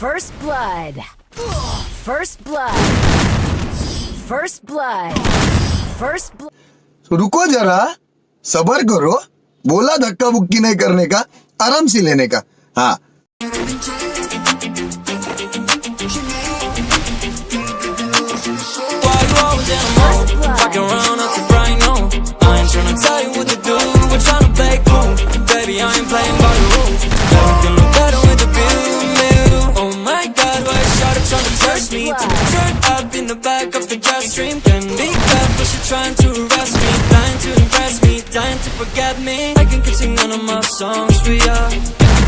First blood. First blood. First blood. First blood. So, रुको जरा सबर करो बोला धक्का बुक्की नहीं करने का आराम से लेने का हाँ Test me? Turn up in the back of the jet stream. Can be careful, she trying to arrest me. Dying to impress me, dying to forget me. I can keep singing all of my songs for ya.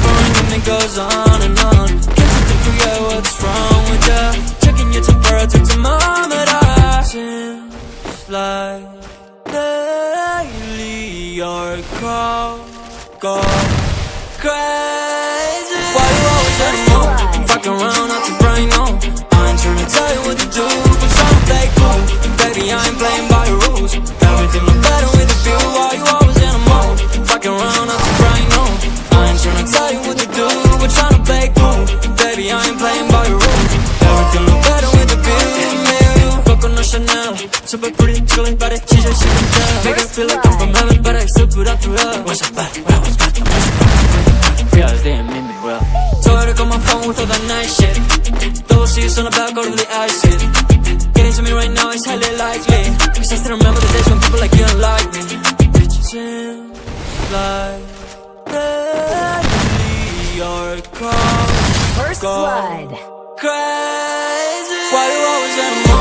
Going and it goes on and on. Can't seem to forget what's wrong with ya. Checking your temperature thermometer. Seems like lately your call go crazy. Chanel, super pretty, chilling body, she's just shaking down. Make her feel like I'm from heaven, but I still put up through hell. What's up, back? Well, what's back? Realize they ain't mean me well. Her to call my phone with all that nice shit. Double C's on the back, of the ice shit. Getting to me right now is highly likely. Cause I still remember the days when people like you don't like me. Bitch, it seems like lately your call First blood. crazy. Why you always in